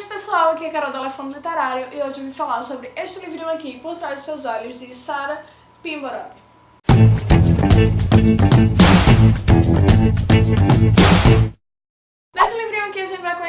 esse pessoal, aqui é a Carol do Elefante Literário e hoje eu vim falar sobre este livrinho aqui, Por Trás dos Seus Olhos, de Sarah Pimborov.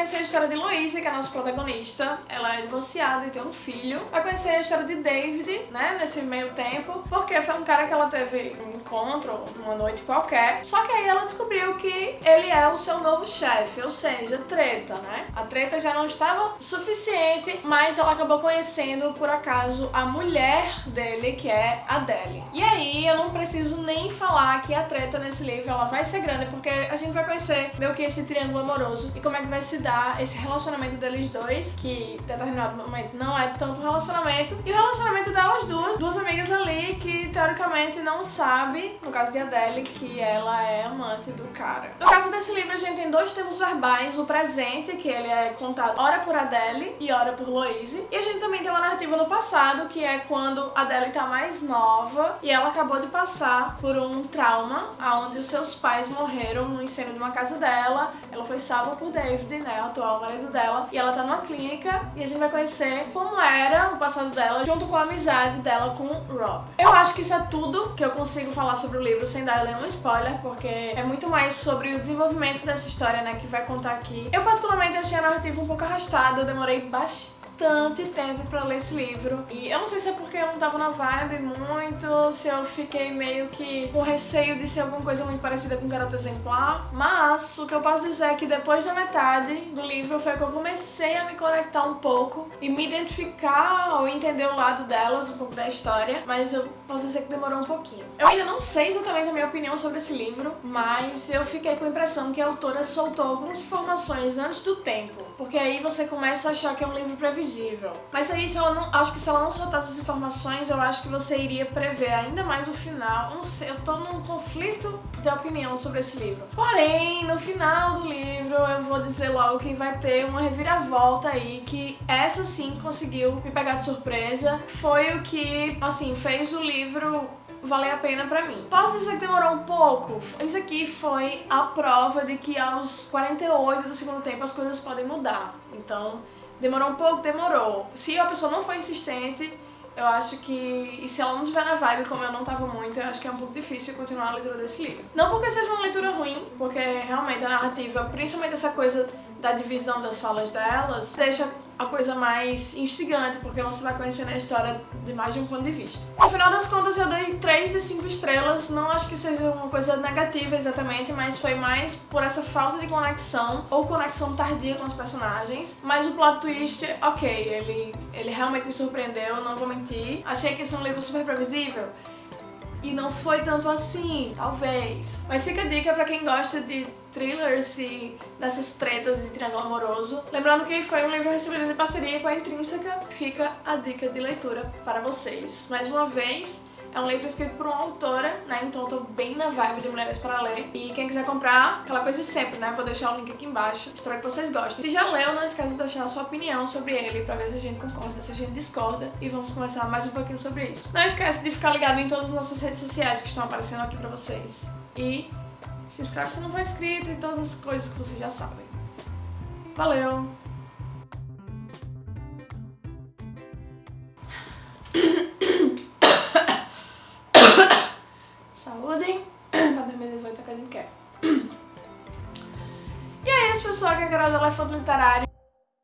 Conhecer a história de Louise, que é a nossa protagonista. Ela é divorciada e tem um filho. Vai conhecer a história de David, né, nesse meio tempo, porque foi um cara que ela teve um encontro, uma noite qualquer. Só que aí ela descobriu que ele é o seu novo chefe, ou seja, treta, né? A treta já não estava suficiente, mas ela acabou conhecendo, por acaso, a mulher dele, que é a Adele. E aí, eu não preciso nem falar que a treta nesse livro, ela vai ser grande, porque a gente vai conhecer meio que esse triângulo amoroso e como é que vai se dar esse relacionamento deles dois, que em determinado momento não é tanto relacionamento, e o relacionamento delas duas, duas amigas ali que teoricamente não sabe, no caso de Adele, que ela é amante do cara. No caso desse livro a gente tem dois termos verbais, o presente, que ele é contado ora por Adele e ora por Louise, e a gente também tem uma narrativa no passado, que é quando Adele tá mais nova e ela acabou de passar por um trauma, onde os seus pais morreram no incêndio de uma casa dela, ela foi salva por David, né, o atual marido dela, e ela tá numa clínica e a gente vai conhecer como era o passado dela junto com a amizade dela com o Rob. Eu acho que isso é tudo que eu consigo falar sobre o livro sem dar nenhum spoiler, porque é muito mais sobre o desenvolvimento dessa história, né, que vai contar aqui. Eu particularmente achei a narrativa um pouco arrastada, eu demorei bastante bastante tempo pra ler esse livro. E eu não sei se é porque eu não tava na vibe muito, se eu fiquei meio que com receio de ser alguma coisa muito parecida com Garota Exemplar. Mas o que eu posso dizer é que depois da metade do livro foi que eu comecei a me conectar um pouco e me identificar ou entender o lado delas, um pouco da história. Mas eu posso dizer que demorou um pouquinho. Eu ainda não sei exatamente a minha opinião sobre esse livro, mas eu fiquei com a impressão que a autora soltou algumas informações antes do tempo. Porque aí você começa a achar que é um livro previsível previsível. Mas aí, se ela não, acho que se ela não soltasse as informações, eu acho que você iria prever ainda mais o final. Não sei, eu tô num conflito de opinião sobre esse livro. Porém, no final do livro, eu vou dizer logo que vai ter uma reviravolta aí, que essa sim conseguiu me pegar de surpresa. Foi o que, assim, fez o livro valer a pena pra mim. Posso dizer que demorou um pouco? Isso aqui foi a prova de que aos 48 do segundo tempo as coisas podem mudar. Então, Demorou um pouco? Demorou. Se a pessoa não for insistente, eu acho que, e se ela não estiver na vibe, como eu não tava muito, eu acho que é um pouco difícil continuar a leitura desse livro. Não porque seja uma leitura ruim, porque realmente a narrativa, principalmente essa coisa da divisão das falas delas, deixa a coisa mais instigante, porque você vai conhecendo a história de mais de um ponto de vista. No final das contas, eu dei 3 de 5 estrelas, não acho que seja uma coisa negativa exatamente, mas foi mais por essa falta de conexão, ou conexão tardia com os personagens, mas o plot twist, ok, ele, ele realmente me surpreendeu, não vou mentir. Achei que esse é um livro super previsível, e não foi tanto assim, talvez. Mas fica a dica pra quem gosta de thrillers e dessas tretas de triângulo amoroso. Lembrando que foi um livro recebido de parceria com a Intrínseca, fica a dica de leitura para vocês. Mais uma vez, é um livro escrito por uma autora, né? Então eu tô bem na vibe de mulheres para ler. E quem quiser comprar, aquela coisa de sempre, né? Vou deixar o link aqui embaixo. Espero que vocês gostem. Se já leu, não esqueça de deixar a sua opinião sobre ele pra ver se a gente concorda, se a gente discorda. E vamos conversar mais um pouquinho sobre isso. Não esquece de ficar ligado em todas as nossas redes sociais que estão aparecendo aqui pra vocês. E se inscreve se não for inscrito e todas as coisas que vocês já sabem. Valeu! Que a gente quer. E é isso, pessoal, que é a Carol do Elefante Literário.